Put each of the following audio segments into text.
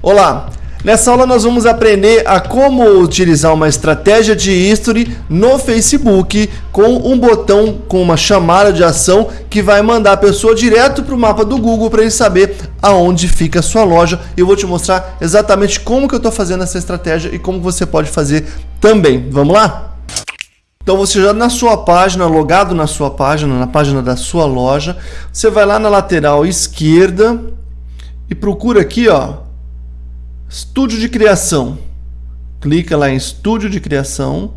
Olá! Nessa aula nós vamos aprender a como utilizar uma estratégia de history no Facebook com um botão com uma chamada de ação que vai mandar a pessoa direto para o mapa do Google para ele saber aonde fica a sua loja. Eu vou te mostrar exatamente como que eu estou fazendo essa estratégia e como você pode fazer também. Vamos lá? Então você já na sua página, logado na sua página, na página da sua loja, você vai lá na lateral esquerda e procura aqui, ó, Estúdio de criação. Clica lá em estúdio de criação.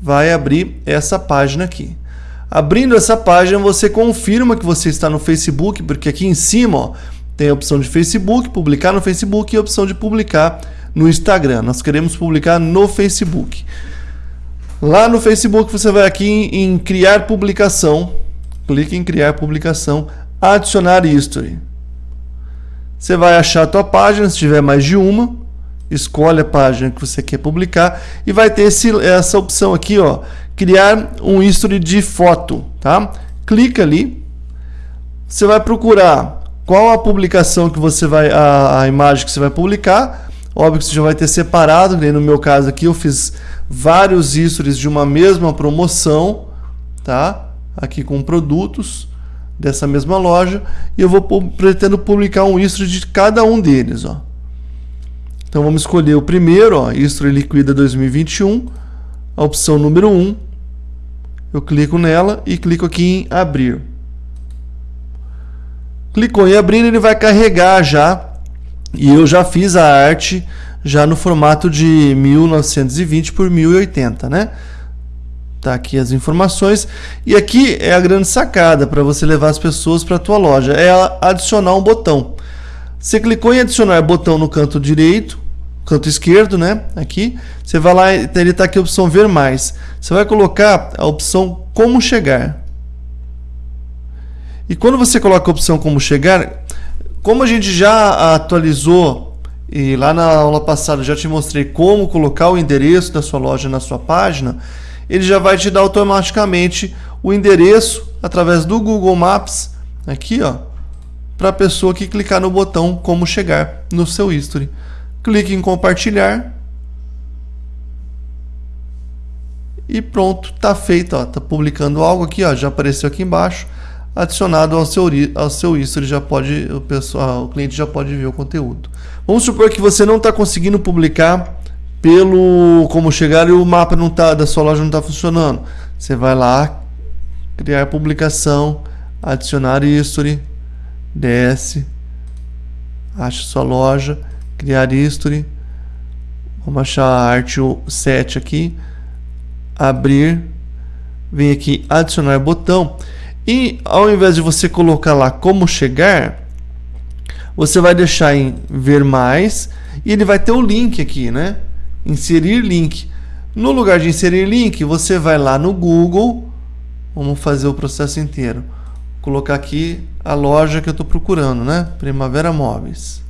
Vai abrir essa página aqui. Abrindo essa página, você confirma que você está no Facebook, porque aqui em cima ó, tem a opção de Facebook, publicar no Facebook e a opção de publicar no Instagram. Nós queremos publicar no Facebook. Lá no Facebook você vai aqui em, em criar publicação, clique em criar publicação, adicionar history. Você vai achar a tua página, se tiver mais de uma, escolhe a página que você quer publicar e vai ter esse, essa opção aqui, ó, criar um history de foto, tá? Clica ali, você vai procurar qual a publicação que você vai, a, a imagem que você vai publicar, óbvio que você já vai ter separado, no meu caso aqui eu fiz vários histories de uma mesma promoção, tá? Aqui com produtos, dessa mesma loja e eu vou pretendo publicar um history de cada um deles, ó. Então vamos escolher o primeiro, ó, history liquida 2021, a opção número 1. Eu clico nela e clico aqui em abrir. Clicou em abrir, ele vai carregar já e eu já fiz a arte já no formato de 1920 por 1080, né? Tá aqui as informações. E aqui é a grande sacada para você levar as pessoas para a tua loja. É adicionar um botão. Você clicou em adicionar botão no canto direito, canto esquerdo, né? Aqui. Você vai lá, ele está aqui a opção ver mais. Você vai colocar a opção como chegar. E quando você coloca a opção como chegar, como a gente já atualizou e lá na aula passada já te mostrei como colocar o endereço da sua loja na sua página, ele já vai te dar automaticamente o endereço através do Google Maps aqui, ó, para a pessoa que clicar no botão como chegar no seu history. Clique em compartilhar e pronto, tá feito, ó, tá publicando algo aqui, ó, já apareceu aqui embaixo, adicionado ao seu ao seu history, já pode o pessoal, o cliente já pode ver o conteúdo. Vamos supor que você não está conseguindo publicar pelo como chegar e o mapa não tá da sua loja não está funcionando. Você vai lá, criar publicação, adicionar history, desce, acha sua loja, criar history, vamos achar a arte 7 aqui, abrir, vem aqui adicionar botão e ao invés de você colocar lá como chegar, você vai deixar em ver mais e ele vai ter o link aqui, né? Inserir link. No lugar de inserir link, você vai lá no Google, vamos fazer o processo inteiro. Vou colocar aqui a loja que eu estou procurando, né? Primavera Móveis.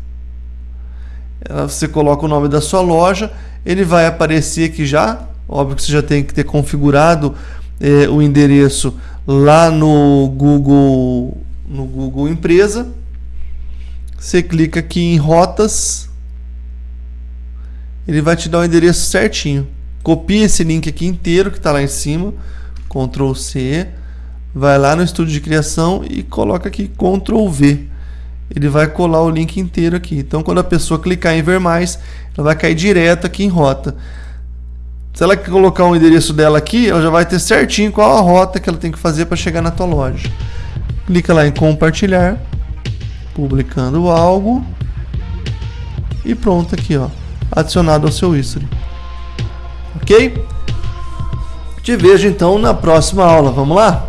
Você coloca o nome da sua loja, ele vai aparecer aqui já. Óbvio que você já tem que ter configurado eh, o endereço lá no Google, no Google Empresa. Você clica aqui em rotas ele vai te dar o endereço certinho. Copia esse link aqui inteiro que está lá em cima, Ctrl C, vai lá no estúdio de criação e coloca aqui Ctrl V. Ele vai colar o link inteiro aqui. Então, quando a pessoa clicar em ver mais, ela vai cair direto aqui em rota. Se ela colocar o endereço dela aqui, ela já vai ter certinho qual a rota que ela tem que fazer para chegar na tua loja. Clica lá em compartilhar, publicando algo e pronto aqui, ó adicionado ao seu history. Ok? Te vejo então na próxima aula. Vamos lá?